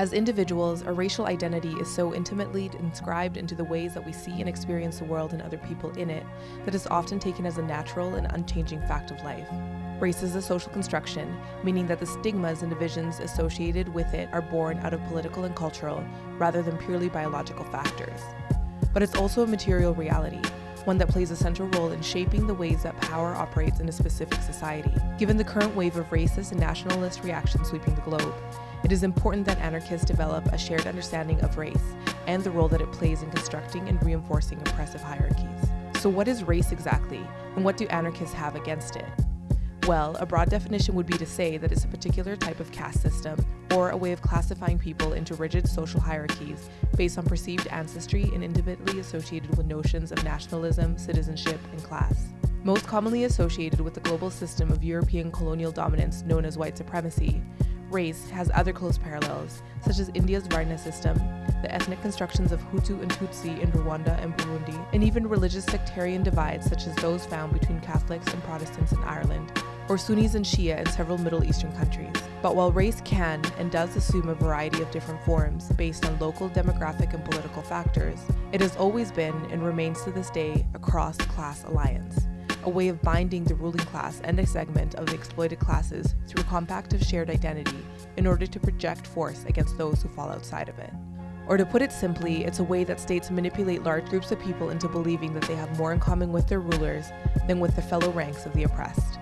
As individuals, our racial identity is so intimately inscribed into the ways that we see and experience the world and other people in it that it's often taken as a natural and unchanging fact of life. Race is a social construction, meaning that the stigmas and divisions associated with it are born out of political and cultural rather than purely biological factors. But it's also a material reality, one that plays a central role in shaping the ways that power operates in a specific society. Given the current wave of racist and nationalist reactions sweeping the globe, it is important that anarchists develop a shared understanding of race and the role that it plays in constructing and reinforcing oppressive hierarchies. So, what is race exactly, and what do anarchists have against it? Well, a broad definition would be to say that it's a particular type of caste system, or a way of classifying people into rigid social hierarchies based on perceived ancestry and intimately associated with notions of nationalism, citizenship, and class. Most commonly associated with the global system of European colonial dominance known as white supremacy, race has other close parallels, such as India's Varna system, the ethnic constructions of Hutu and Tutsi in Rwanda and Burundi, and even religious sectarian divides such as those found between Catholics and Protestants in Ireland, or Sunnis and Shia in several Middle Eastern countries. But while race can and does assume a variety of different forms based on local demographic and political factors, it has always been and remains to this day a cross class alliance a way of binding the ruling class and a segment of the exploited classes through a compact of shared identity in order to project force against those who fall outside of it. Or to put it simply, it's a way that states manipulate large groups of people into believing that they have more in common with their rulers than with the fellow ranks of the oppressed.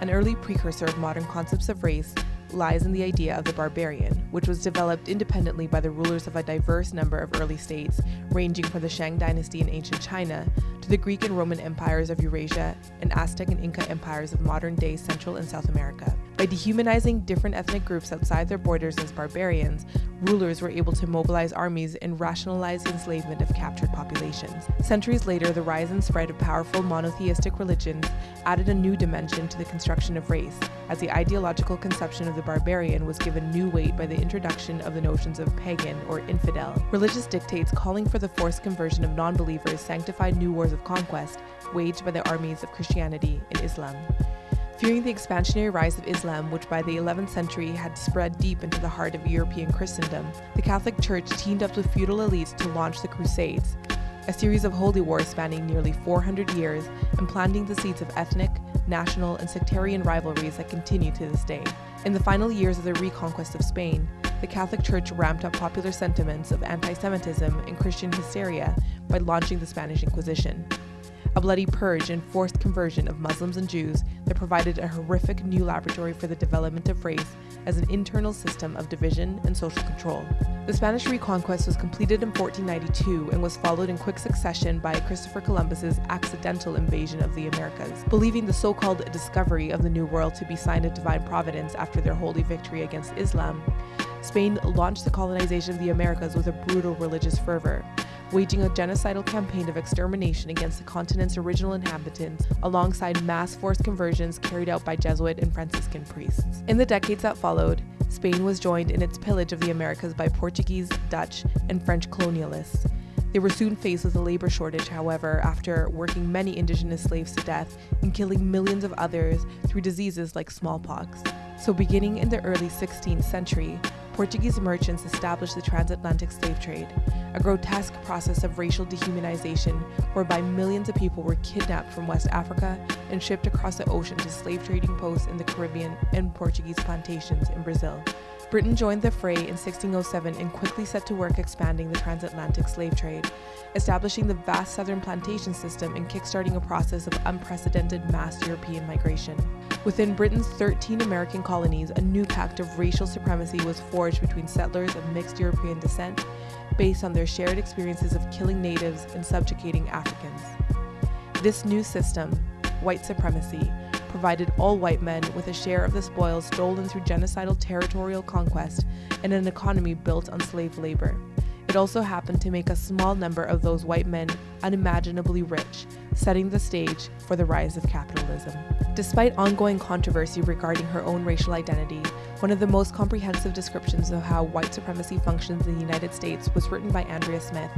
An early precursor of modern concepts of race lies in the idea of the barbarian, which was developed independently by the rulers of a diverse number of early states, ranging from the Shang dynasty in ancient China to the Greek and Roman empires of Eurasia and Aztec and Inca empires of modern day Central and South America. By dehumanizing different ethnic groups outside their borders as barbarians, rulers were able to mobilize armies and rationalize enslavement of captured populations. Centuries later, the rise and spread of powerful monotheistic religions added a new dimension to the construction of race, as the ideological conception of the barbarian was given new weight by the introduction of the notions of pagan or infidel. Religious dictates calling for the forced conversion of non believers sanctified new wars of conquest waged by the armies of Christianity and Islam. Fearing the expansionary rise of Islam, which by the 11th century had spread deep into the heart of European Christendom, the Catholic Church teamed up with feudal elites to launch the Crusades, a series of holy wars spanning nearly 400 years and planting the seeds of ethnic, national, and sectarian rivalries that continue to this day. In the final years of the reconquest of Spain, the Catholic Church ramped up popular sentiments of anti Semitism and Christian hysteria by launching the Spanish Inquisition a bloody purge and forced conversion of Muslims and Jews that provided a horrific new laboratory for the development of race as an internal system of division and social control. The Spanish reconquest was completed in 1492 and was followed in quick succession by Christopher Columbus's accidental invasion of the Americas. Believing the so-called discovery of the New World to be sign of divine providence after their holy victory against Islam, Spain launched the colonization of the Americas with a brutal religious fervor waging a genocidal campaign of extermination against the continent's original inhabitants, alongside mass forced conversions carried out by Jesuit and Franciscan priests. In the decades that followed, Spain was joined in its pillage of the Americas by Portuguese, Dutch, and French colonialists. They were soon faced with a labor shortage, however, after working many indigenous slaves to death and killing millions of others through diseases like smallpox. So, beginning in the early 16th century, Portuguese merchants established the transatlantic slave trade, a grotesque process of racial dehumanization whereby millions of people were kidnapped from West Africa and shipped across the ocean to slave trading posts in the Caribbean and Portuguese plantations in Brazil. Britain joined the fray in 1607 and quickly set to work expanding the transatlantic slave trade, establishing the vast southern plantation system and kickstarting a process of unprecedented mass European migration. Within Britain's 13 American colonies, a new pact of racial supremacy was forged between settlers of mixed European descent based on their shared experiences of killing natives and subjugating Africans. This new system, white supremacy, provided all white men with a share of the spoils stolen through genocidal territorial conquest and an economy built on slave labor. It also happened to make a small number of those white men unimaginably rich, setting the stage for the rise of capitalism. Despite ongoing controversy regarding her own racial identity, one of the most comprehensive descriptions of how white supremacy functions in the United States was written by Andrea Smith,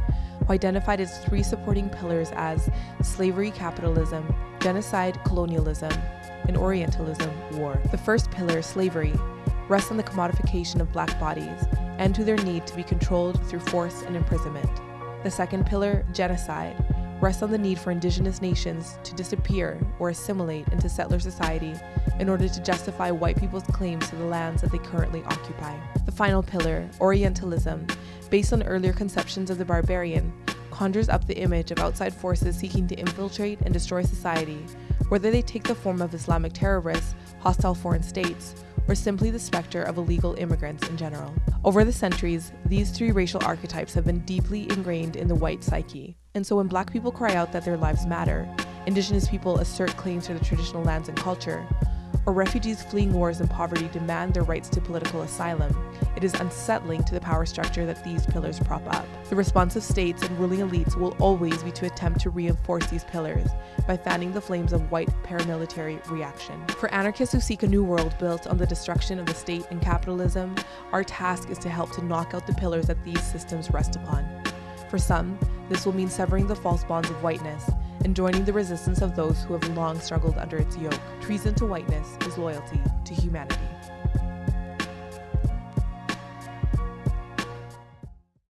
who identified its three supporting pillars as slavery capitalism, genocide colonialism, and Orientalism war. The first pillar, slavery, rests on the commodification of black bodies and to their need to be controlled through force and imprisonment. The second pillar, genocide, rests on the need for indigenous nations to disappear or assimilate into settler society in order to justify white people's claims to the lands that they currently occupy. The final pillar, Orientalism, based on earlier conceptions of the barbarian, conjures up the image of outside forces seeking to infiltrate and destroy society, whether they take the form of Islamic terrorists, hostile foreign states, or simply the specter of illegal immigrants in general. Over the centuries, these three racial archetypes have been deeply ingrained in the white psyche. And so when black people cry out that their lives matter, indigenous people assert claims to the traditional lands and culture, or refugees fleeing wars and poverty demand their rights to political asylum, it is unsettling to the power structure that these pillars prop up. The response of states and ruling elites will always be to attempt to reinforce these pillars by fanning the flames of white paramilitary reaction. For anarchists who seek a new world built on the destruction of the state and capitalism, our task is to help to knock out the pillars that these systems rest upon. For some, this will mean severing the false bonds of whiteness and joining the resistance of those who have long struggled under its yoke. Treason to whiteness is loyalty to humanity.